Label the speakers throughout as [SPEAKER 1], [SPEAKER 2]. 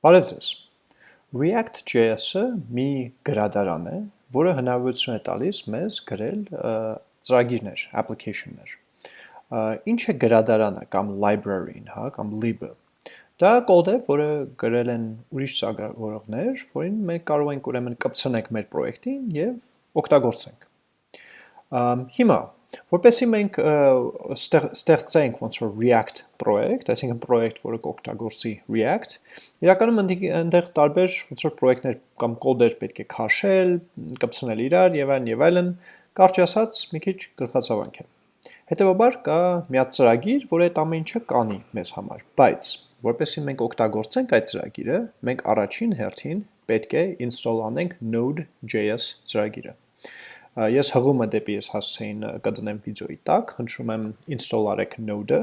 [SPEAKER 1] Բարև ձեզ։ React.js-ը մի գրադարան է, որը հնարավորություն է տալիս մեզ գրել ծրագիրներ, application-ներ։ Ինչ է գրադարանը կամ library-ն, հա, կամ lib-ը։ Դա կոդ է, որը գրել են ուրիշ ծրագրավորողներ, որին մենք կարող ենք ուրեմն կպցնենք մեր պրոյեկտին եւ օգտագործենք։ Հիմա Որպեսի մենք ստեղծենք ոնց որ React պրոյեկտ, այսինքն պրոյեկտ, որը կօգտագործի React, իրականում այնտեղ տարբեր ոնց որ պրոյեկտներ կամ կոդեր պետք է քաշել, կպցնել իրար եւ այլն եւ այլն, կարճ ասած մի քիչ գլխացավանք է։ Հետևաբար կա մի հատ ծրագիր, որը այդ ամեն ինչը կանի մեզ համար, բայց որպեսի մենք օգտագործենք այդ ծրագիրը, մենք առաջին հերթին պետք է install անենք Node.js ծրագիրը։ Ես հղումը դեպի ես հասցեին կդնեմ վիդեոյի տակ, խնդրում եմ install արեք node-ը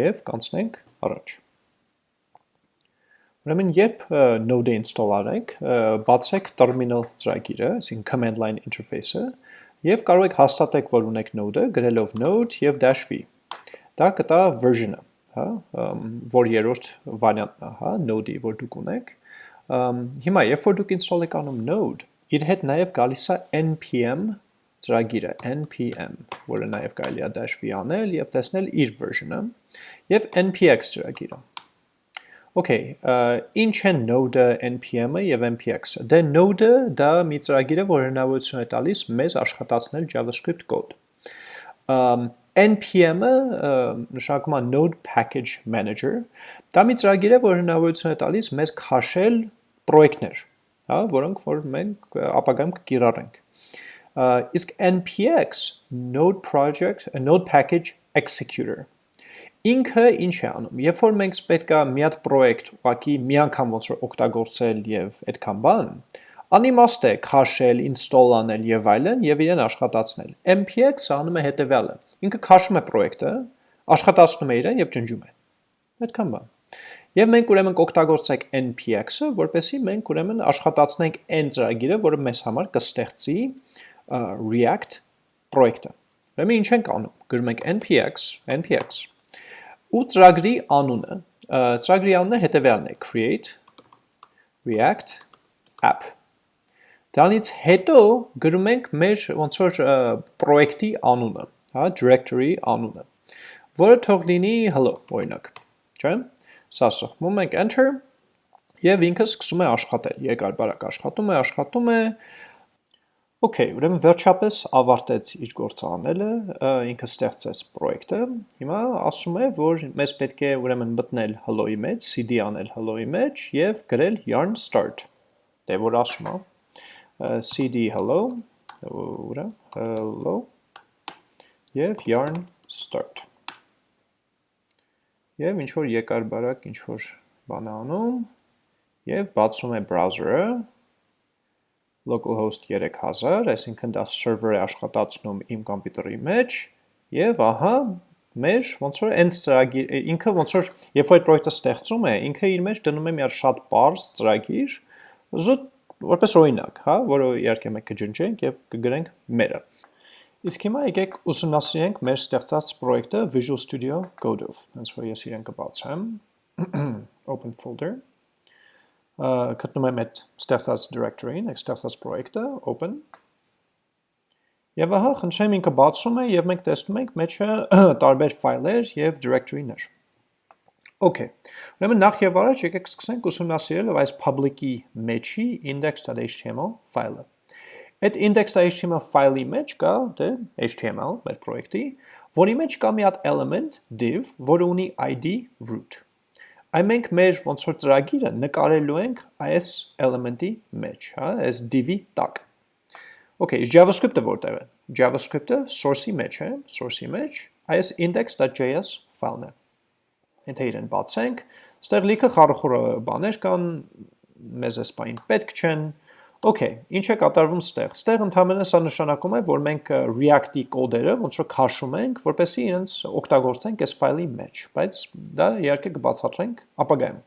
[SPEAKER 1] եւ կանցնենք առաջ։ Ուրեմն երբ node-ը install արեք, բացեք terminal ծրագիրը, այսինքն command line interface-ը եւ կարող եք հաստատեք, որ ունեք node-ը գրելով node եւ -v։ Դա կտա version-ը, հա, որ երրորդ վարիանտն է, հա, node-ի, որ դուք ունեք։ Հիմա երբ որ դուք install եք անում node, իր հետ նաև գալիս է npm ծրագիրը, npm, որը նաև կարելի է dash-v անել և տեսնել իր version-ը, և npx ծրագիրը։ Okay, ինչ են node-ը, npm-ը և npx-ը։ Դե node-ը դա մի ծրագիր է, որ հնարավորություն է տալիս մեզ աշխատացնել JavaScript կոդ։ npm-ը նշանակում է Node Package Manager, դա մի ծրագիր է, որ հնարավորություն է տալիս մեզ քաշել պրոյեկտներ, հա, որոնք որ մենք ապագայում կկիրառենք։ Իսկ npx node project node package executor ինքը ինչ է անում։ Երբ որ մենք պետքա մի հատ պրոյեկտ ուղակի մի անգամ ոնց որ օգտագործել եւ այդքան բան, անիմաստ է քաշել, install անել եւ այլն եւ իրեն աշխատացնել։ npx-ը անում է հետեւյալը։ Ինքը քաշում է պրոյեկտը, աշխատացնում է իրեն եւ ջնջում է։ Այդքան բան։ Եվ մենք ուրեմն կօգտագործենք npx-ը, որպեսզի մենք ուրեմն աշխատացնենք n ծրագիրը, որը մեզ համար կստեղծի React պրոյեկտը։ Ուրեմն ինչ ենք անում։ Գրում ենք npx, npx ու ծրագրի անունը, ծրագրի անունը հետևյալն է՝ create react app։ Դրանից հետո գրում ենք մեր ոնց որ պրոյեկտի անունը, հա, directory անունը, որը թող լինի hello, օրինակ, չէ՞։ Սա սխմում ենք enter եւ ինքը սկսում է աշխատել։ Երկար բարակ աշխատում է, աշխատում է։ Okay, ուրեմն վերջապես ավարտեց իր գործը անելը, ինքը ստեղծեց պրոյեկտը։ Հիմա ասում է, որ մեզ պետք է ուրեմն մտնել hello-ի մեջ, cd անել hello-ի մեջ եւ գրել yarn start։ Դե որ ասում է cd hello, ուրա hello եւ yarn start եւ ինչ որ երկար բարակ ինչ որ բան անում եւ բացում է browser-ը localhost 3000, այսինքն դա server է աշխատացնում իմ կոմպյուտերի մեջ եւ ահա մեր ոնց որ ենց ծրագիր ինքը ոնց որ երբ որ այդ պրոյեկտը ստեղծում է, ինքը իր մեջ դնում է մի հատ շատ པարզ ծրագիր, զուտ որպես օրինակ, հա, որը իհարկե մենք կջնջենք եւ կգրենք մերը։ Իսկ հիմա եկեք ուսումնասիրենք մեր ստեղծած պրոյեկտը Visual Studio Code-ով։ Հենց որ ես իրեն կբացեմ, open folder, գտնում եմ այդ ստեղծած directory-ին, այդ ստեղծած պրոյեկտը, open, Եվ ահա խնդրեմ ինքը բացում է եւ մենք տեսնում ենք մեջը տարբեր ֆայլեր եւ directory-ներ։ Okay։ Ուրեմն նախ եւ առաջ եկեք սկսենք ուսումնասիրել այս public-ի մեջի index.html ֆայլը։ Այդ index.html ֆայլի մեջ կա դե HTML մեր պրոյեկտի, որի մեջ կա մի հատ element div, որը ունի ID root։ Այն մենք մեր ոնց որ ծրագիրը նկարելու ենք այս element-ի մեջ, հա, այս div-ի տակ։ Okay, JavaScript-ը որտեղ է։ JavaScript-ը source-ի մեջ է, source-ի մեջ, այս index.js ֆայլն է։ Եթե իրեն բացենք, ստեղ լիքը խարխուր բաներ կան, մեզ էս բային պետք չեն, Okay, ինչ է կատարվում ստեղ։ Ստեղ ընդհանրապես սա նշանակում է, որ մենք React-ի կոդերը ոնց որ քաշում ենք, որպեսզի իրենց օգտագործենք այս ֆայլի մեջ, բայց դա իհարկե կբացատրենք ապագայում։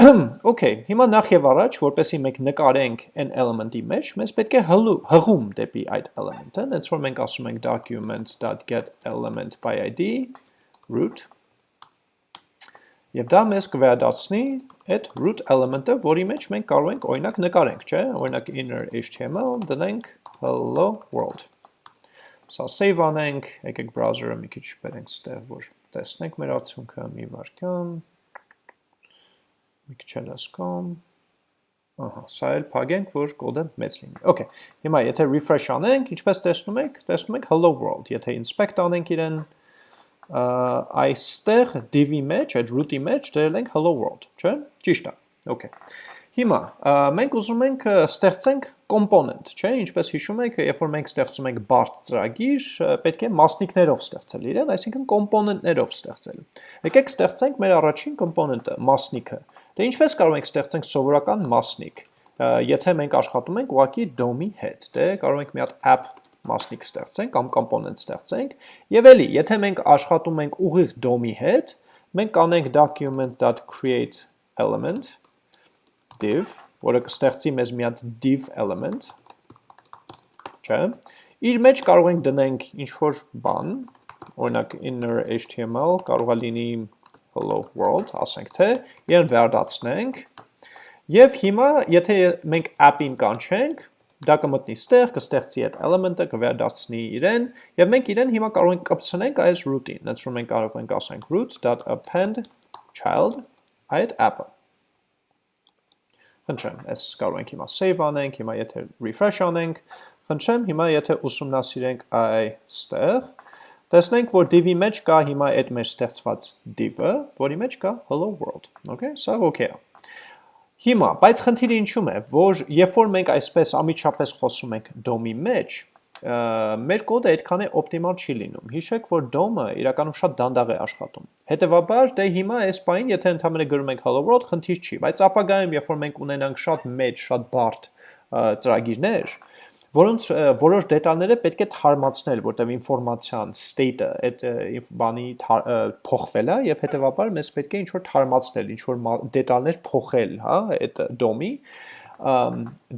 [SPEAKER 1] Okay, հիմա նախ եւ առաջ, որպեսզի մենք նկարենք այն element-ի մեջ, մենք պետք է հղում դեպի այդ element-ը, հենց որ մենք ասում ենք document.get element by id root Եվ դա մեզ կվերադարձնի այդ root element-ը, որի մեջ մենք կարող ենք օրինակ նկարենք, չէ՞, օրինակ inner HTML դնենք hello world։ Սա save անենք, եկեք browser-ը մի քիչ բերենք ստեղ, որ տեսնենք մեր արդյունքը, մի վարքան, մի քիչ էլ ասկամ, ահա, սա էլ փագենք, որ կոդը մեծ լինի։ Okay, հիմա եթե refresh անենք, ինչպես տեսնում եք, տեսնում եք hello world, եթե inspect անենք իրեն, այստեղ div-ի մեջ, այդ root-ի մեջ դրել ենք hello world, չէ՞։ Ճիշտ է։ Okay։ Հիմա մենք ուզում ենք ստեղծենք component, չէ՞, ինչպես հիշում եք, երբ որ մենք ստեղծում ենք բարդ ծրագիր, պետք է մասնիկներով ստեղծել իրեն, այսինքն component-ներով ստեղծել։ Եկեք ստեղծենք մեր առաջին component-ը, մասնիկը։ Դե ինչպես կարող ենք ստեղծենք սովորական մասնիկ, եթե մենք աշխատում ենք ուղղակի DOM-ի հետ։ Դե կարող ենք մի հատ app մասնիկ ստեղծենք կամ component ստեղծենք եւ էլի եթե մենք աշխատում ենք ուղիղ DOM-ի հետ մենք կանենք document.create element div որը կստեղծի մեզ մի հատ div element չէ իր մեջ կարող ենք դնենք ինչ որ բան օրինակ inner html կարող է լինի hello world ասենք թե իրեն վերադարձնենք Եվ հիմա, եթե մենք app-ին կանչենք, դա կմտնի ստեղ, կստեղծի այդ element-ը, կվերադարձնի իրեն, եւ մենք իրեն հիմա կարող ենք կպցնենք այս root-ին։ Նեցրում մենք կարող ենք ասենք root.append child այդ app-ը։ Խնդրեմ, այս կարող ենք հիմա save անենք, հիմա եթե refresh անենք, խնդրեմ, հիմա եթե ուսումնասիրենք այստեղ, տեսնենք, որ div-ի մեջ կա հիմա այդ մեր ստեղծված div-ը, որի մեջ կա hello world, okay, սա okay է։ Հիմա, բայց խնդիրը ինչու՞մ է, որ երբ որ մենք այսպես ամիջապես խոսում ենք DOM-ի մեջ, մեր կոդը այդքան է օպտիմալ չի լինում։ Հիշեք, որ DOM-ը իրականում շատ դանդաղ է աշխատում։ Հետևաբար, դե հիմա այս պայն, եթե ընդհանրապես գրում ենք hello world, խնդիր չի, բայց ապագայում, երբ որ մենք ունենանք շատ մեծ, շատ բարդ ծրագիրներ, որոնց որոշ դետալները պետք է թարմացնել, որտեղ ինֆորմացիան state-ը այդ բանի փոխվել է եւ հետեւաբար մեզ պետք է ինչ որ թարմացնել, ինչ որ դետալներ փոխել, հա, այդ DOM-ի,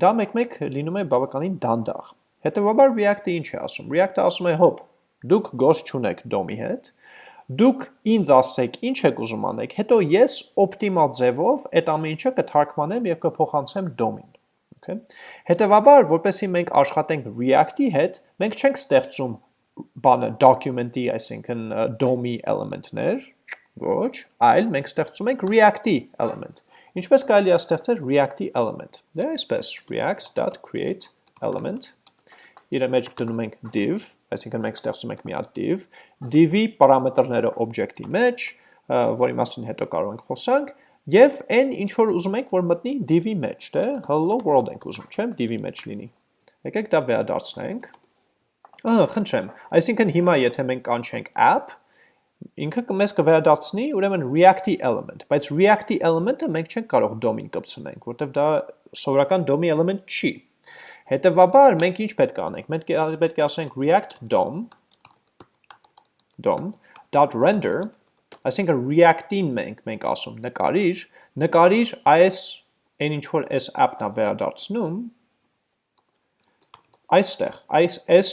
[SPEAKER 1] դա մեկ-մեկ լինում է բավականին դանդաղ։ Հետևաբար React-ը ինչ է ասում։ React-ը ասում է, հոп, դուք գոս չունեք DOM-ի հետ, դուք ինձ ասեք ինչ եք ուզում անեք, հետո ես օպտիմալ ձևով այդ ամեն ինչը կթարգմանեմ եւ կփոխանցեմ DOM-ին Okay։ Հետևաբար, որպեսզի մենք աշխատենք React-ի հետ, մենք չենք ստեղծում բանը document-ի, այսինքն DOM-ի element-ներ, ոչ, այլ մենք ստեղծում ենք React-ի element։ Ինչպես կարելի է ստեղծել React-ի element։ Դե այսպես react.create element իր մեջ դնում ենք div, այսինքն մենք ստեղծում ենք մի հատ div, div-ի պարամետրները object-ի մեջ, որի մասին հետո կարող ենք խոսանք, Եվ այն ինչ որ ուզում եք, որ մտնի div-ի մեջ, դե hello world ենք ուզում, չէ՞, div-ի մեջ լինի։ Եկեք դա վերադարձնենք։ Ահա, խնդրեմ։ Այսինքն հիմա եթե մենք կանչենք app, ինքը մեզ կվերադարձնի ուրեմն React-ի element, բայց React-ի element-ը մենք չենք կարող DOM-ին կպցնենք, որտեվ դա սովորական DOM-ի element չի։ Հետևաբար մենք ինչ պետք է անենք։ Մենք պետք է ասենք react DOM DOM.render Այսինքն React-ին մենք մենք ասում նկարիր, նկարիր այս այն ինչ որ այս app-ն է վերադարձնում այստեղ, այս այս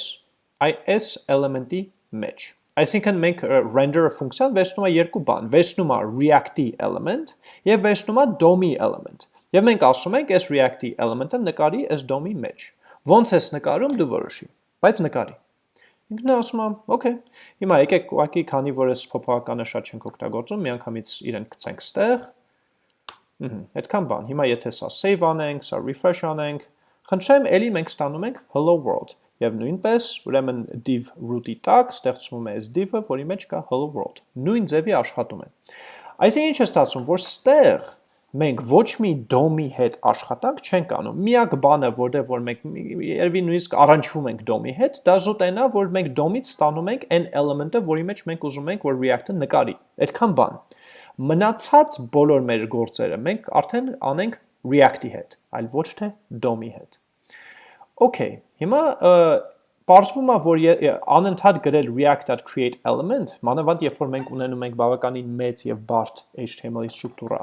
[SPEAKER 1] այս element-ի մեջ։ Այսինքն մենք render-ը ֆունկցիան վերցնում է երկու բան, վերցնում է React-ի element եւ վերցնում է DOM-ի element։ Եվ մենք ասում ենք այս React-ի element-ը նկարի այս DOM-ի մեջ։ Ոնց ես նկարում դու որոշի, բայց նկարի։ Ինքն ասում եմ, օքեյ։ Հիմա եկեք ուղղակի քանի որ այս փոփոխականը շատ չենք օգտագործում, միանգամից իրեն գցենք ստեղ։ Ահա, այդքան բան։ Հիմա եթե սա save անենք, սա refresh անենք, խնդրեմ, ելի մենք ստանում ենք hello world։ Եվ նույնպես, ուրեմն div root-ի տակ ստեղծվում է այս div-ը, որի մեջ կա hello world։ Նույն ձևի աշխատում է։ Այսինքն ինչ է ստացվում, որ ստեղ մենք ոչ մի DOM-ի հետ աշխատանք չենք անում։ Միակ բանը, որտեղ որ մենք երևի նույնիսկ առանջվում ենք DOM-ի հետ, դա զուտ այնա, որ մենք DOM-ից ստանում ենք այն element-ը, որի մեջ մենք ուզում ենք, որ React-ը նկարի։ Այդքան բան։ Մնացած բոլոր մեր գործերը մենք արդեն անենք React-ի հետ, այլ ոչ թե DOM-ի հետ։ Okay, հիմա Պարզվում է, որ անընդհատ գրել react.create element, մանավանդ երբ որ մենք ունենում ենք բավականին մեծ եւ բարդ HTML-ի ստրուկտուրա,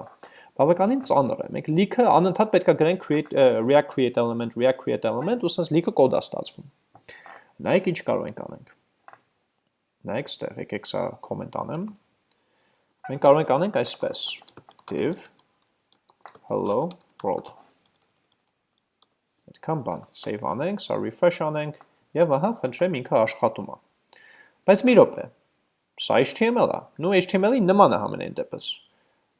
[SPEAKER 1] բավականին ծանր է։ Մենք լիքը անընդհատ պետք է գրենք create react create element, react create element, ու սենց լիքը կոդ է ստացվում։ Նայեք ինչ կարող ենք անենք։ Նայեք ստեղ, եկեք սա կոմենտ անեմ։ մենք կարող ենք անենք այսպես. Div hello world. Այդքան բան save անենք, սա refresh անենք եւ ահա խնդրեմ ինքը աշխատում է բայց մի րոպե սա HTML է նու HTML-ի նման է համենայն դեպս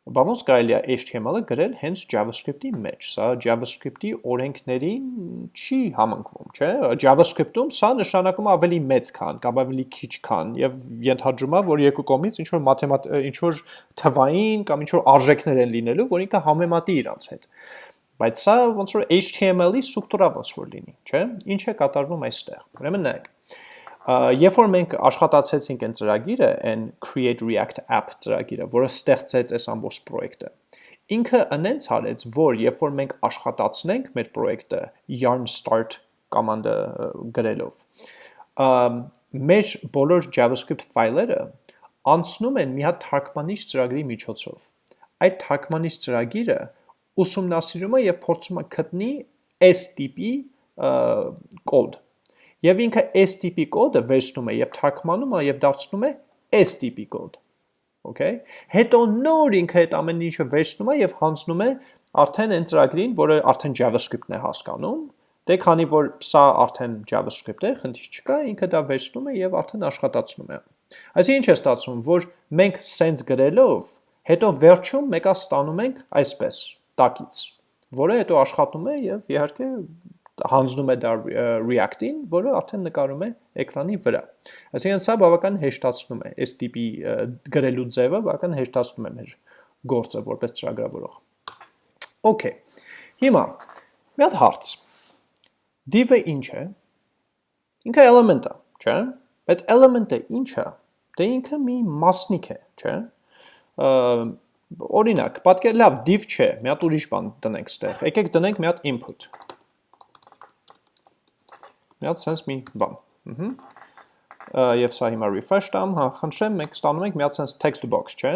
[SPEAKER 1] Բա ոնց կարելի է HTML-ը գրել հենց JavaScript-ի մեջ։ Սա JavaScript-ի օրենքներին չի համընկվում, չէ՞։ JavaScript-ում սա նշանակում ավելի մեծ քան կամ ավելի քիչ քան եւ ենթադրում է, որ երկու կողմից ինչ որ մաթեմատ ինչ որ թվային կամ ինչ որ արժեքներ են լինելու, որ ինքը համեմատի իրանց հետ։ Բայց սա ոնց որ HTML-ի ստրուկտուրա ոնց որ լինի, չէ՞։ Ինչ է կատարվում այստեղ։ Ուրեմն նայեք Երբ որ մենք աշխատացեցինք այն ծրագիրը, այն Create React App ծրագիրը, որը ստեղծեց այս ամբողջ պրոյեկտը, ինքը անենց արեց, որ երբ որ մենք աշխատացնենք մեր պրոյեկտը yarn start կոմանդը գրելով, մեր բոլոր JavaScript ֆայլերը անցնում են մի հատ թարգմանիչ ծրագրի միջոցով։ Այդ թարգմանիչ ծրագիրը ուսումնասիրում է եւ փորձում է գտնի այս տիպի կոդ Եվ ինքը S տիպի կոդը վերցնում է եւ թարգմանում է եւ դարձնում է S տիպի կոդ։ Okay։ Հետո նոր ինքը այդ ամեն ինչը վերցնում է եւ հանձնում է արդեն այն ծրագրին, որը արդեն JavaScript-ն է հասկանում, դե քանի որ սա արդեն JavaScript է, խնդիր չկա, ինքը դա վերցնում է եւ արդեն աշխատացնում է։ Այսինքն ինչ է ստացվում, որ մենք sense գրելով, հետո վերջում մեկա ստանում ենք այսպես, տակից, որը հետո աշխատում է եւ իհարկե հանձնում է դա React-ին, որը արդեն նկարում է էկրանի վրա։ Այսինքն սա բավական հեշտացնում է, այս տիպի գրելու ձևը բավական հեշտացնում է մեր գործը որպես ծրագրավորող։ Okay։ Հիմա մի հատ հարց։ Div-ը ինչ է։ Ինքը element է, չէ՞։ Բայց element-ը ինչ է։ Դե ինքը մի մասնիկ է, չէ՞։ Օրինակ, պատկեր լավ div չէ, մի հատ ուրիշ բան տնենք ստեղ։ Եկեք տնենք մի հատ input մի հատ sense մի բան։ Ահա եւ սա հիմա refresh տամ, հա, խնդրեմ, մենք ստանում ենք մի հատ sense text box, չէ՞։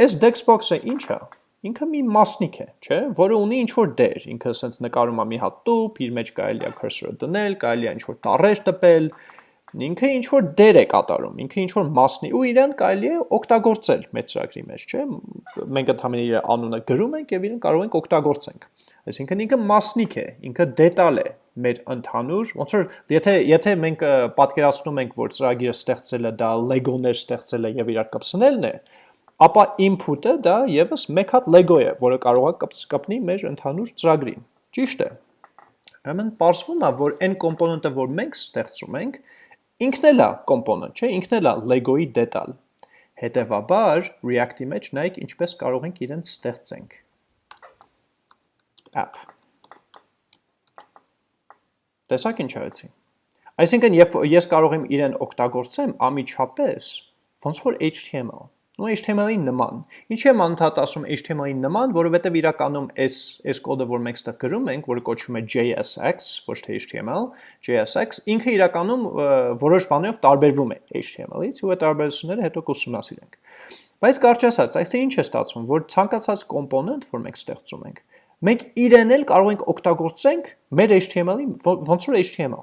[SPEAKER 1] Այս text box-ը ինչ է։ Ինքը մի մասնիկ է, չէ՞, որը ունի ինչ որ դեր, ինքը sense նկարում է մի հատ տուփ, իր մեջ կարելի է cursor-ը դնել, կարելի է ինչ որ տառեր տպել, ինքը ինչ որ դեր է կատարում, ինքը ինչ որ մասնի ու իրեն կարելի է օգտագործել մեր ծրագրի մեջ, չէ՞։ Մենք ընդհանրապես իր անունը գրում ենք եւ իրեն կարող ենք օգտագործենք։ Այսինքն ինքը մասնիկ է, ինքը դետալ է, մեր ընդհանուր, ոնց որ եթե եթե մենք պատկերացնում ենք, որ ծրագիրը ստեղծելը դա Lego-ներ ստեղծելը եւ իրար կպցնելն է, ապա input-ը դա եւս մեկ հատ Lego է, որը կարող է կպնի մեր ընդհանուր ծրագրին։ Ճիշտ է։ Ուրեմն պարզվում է, որ այն կոմպոնենտը, որ մենք ստեղծում ենք, ինքն էլ է կոմպոնենտ, չէ, ինքն էլ է Lego-ի դետալ։ Հետևաբար React-ի մեջ նայեք ինչպես կարող ենք իրեն ստեղծենք։ App Տեսակ ինչ արեցի։ Այսինքն, երբ ես կարող եմ իրեն օգտագործեմ ամիջապես, ոնց որ HTML ու HTML-ի նման։ Ինչի եմ անդադ ասում HTML-ի նման, որովհետև իրականում այս այս կոդը, որ մենք ստեղ գրում ենք, որը կոչվում է JSX, ոչ թե HTML, JSX, ինքը իրականում որոշ բաներով տարբերվում է HTML-ից, ու այդ տարբերությունները հետո կուսումնասիրենք։ Բայց կարճ ասած, այսինքն ինչ է ստացվում, որ ցանկացած կոմպոնենտ, որ մենք ստեղծում ենք, մենք իրեն էլ կարող ենք օգտագործենք մեր HTML-ի ոնց որ HTML։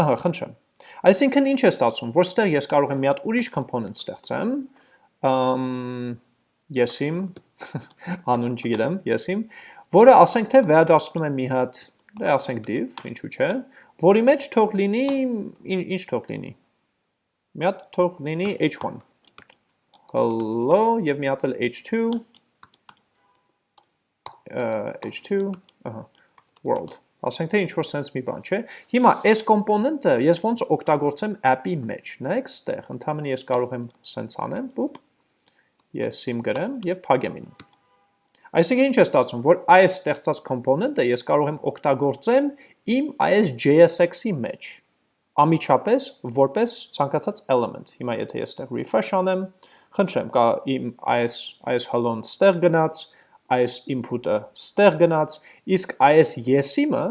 [SPEAKER 1] Ահա, խնդրեմ։ Այսինքն ինչ է ստացվում, որ ստեղ ես կարող եմ մի հատ ուրիշ component ստեղծեմ, ըմ եսիմ անուն չգիտեմ, եսիմ, որը ասենք թե վերադարձնում եմ մի հատ, դե ասենք div, ինչու՞ չէ, որի մեջ թող լինի ինչ թող լինի։ Մի հատ թող լինի h1 hello եւ մի հատ էլ h2 h2, ահա, world։ Ասենք թե ինչ որ sense մի բան, չէ։ Հիմա այս կոմպոնենտը ես ոնց օգտագործեմ app-ի մեջ։ Նայեք ստեղ, ընդհանրապես ես կարող եմ sense անեմ, պուպ։ Ես sim գրեմ եւ փակեմ ին։ Այսինքն ինչ է ստացվում, որ այս ստեղծած կոմպոնենտը ես կարող եմ օգտագործեմ իմ այս JSX-ի մեջ ամիջապես որպես ցանկացած element։ Հիմա եթե ես ստեղ refresh անեմ, խնդրեմ, կա իմ այս այս hello-ն ստեղ գնաց, այս input-ը ստեղ գնաց, իսկ այս yes-ը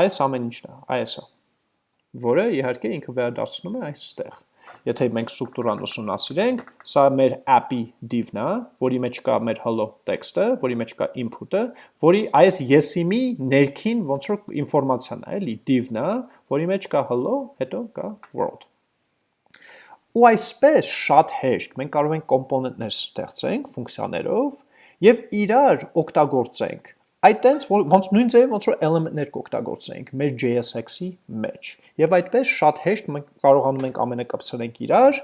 [SPEAKER 1] այս ամեն ինչն է, այս-ը, որը իհարկե ինքը վերադարձնում է այստեղ։ Եթե մենք ստրուկտուրան ուսումնասիրենք, սա մեր app-ի div-ն է, որի մեջ կա մեր hello text-ը, որի մեջ կա input-ը, որի այս yes-ի ներքին ոնց որ ինֆորմացիան է, էլի div-ն է, որի մեջ կա hello, հետո կա world։ ու այսպես շատ հեշտ մենք կարող ենք կոմպոնենտներ ստեղծենք ֆունկցիաներով եւ իրար օգտագործենք այտենց ոնց նույն ձևի ոնց որ element-ներ կօգտագործենք մեր JSX-ի մեջ եւ այդպես շատ հեշտ մենք կարողանում ենք ամենը կապցնենք իրար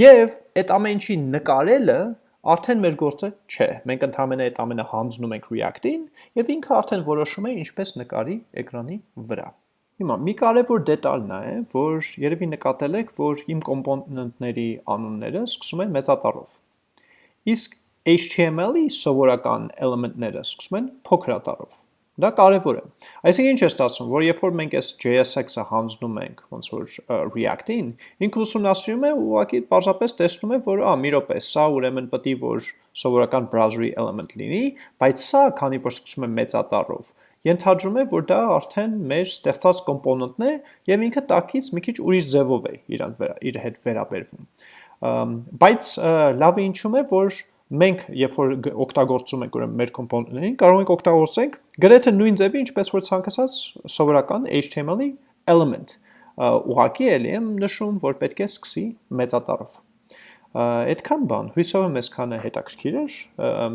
[SPEAKER 1] եւ այդ ամեն ինչի նկարելը արդեն մեր գործը չէ։ Մենք ընդհանրապես այդ ամենը հանձնում ենք React-ին եւ ինքը արդեն որոշում է ինչպես նկարի էկրանի վրա։ Հիմա մի կարևոր դետալ նա է, որ երևի նկատել եք, որ իմ կոմպոնենտների անունները սկսում են մեծատառով։ Իսկ HTML-ի սովորական էլեմենտները սկսում են փոքրատառով։ Դա կարևոր է։ Այսինքն ինչ է ստացվում, որ երբ որ մենք այս JSX-ը հանձնում ենք ոնց որ React-ին, ինքը ուսումնասիրում է ու ուղղակի պարզապես տեսնում է, որ ա մի րոպե, սա ուրեմն պետք է որ սովորական browser-ի element լինի, բայց սա, քանի որ սկսում է մեծատառով, ենթադրում է, որ դա արդեն մեր ստեղծած կոմպոնենտն է եւ ինքը տակից մի քիչ ուրիշ ձևով է իրան վրա իր հետ վերաբերվում։ Բայց լավը ինչու՞մ է, որ մենք երբ որ օգտագործում ենք ուրեմն մեր կոմպոնենտներին, կարող ենք օգտագործենք գրեթե նույն ձևի, ինչպես որ ցանկացած սովորական HTML-ի element։ Ուղղակի էլի եմ նշում, որ պետք է սկսի մեծատառով։ Այդքան բան, հույսով եմ այսքանը հետաքրքիր էր։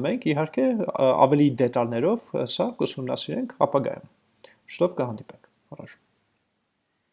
[SPEAKER 1] Մենք իհարկե ավելի դետալներով սա կուսումնասիրենք ապագայում։ Շտով կհանդիպենք։ Առաջ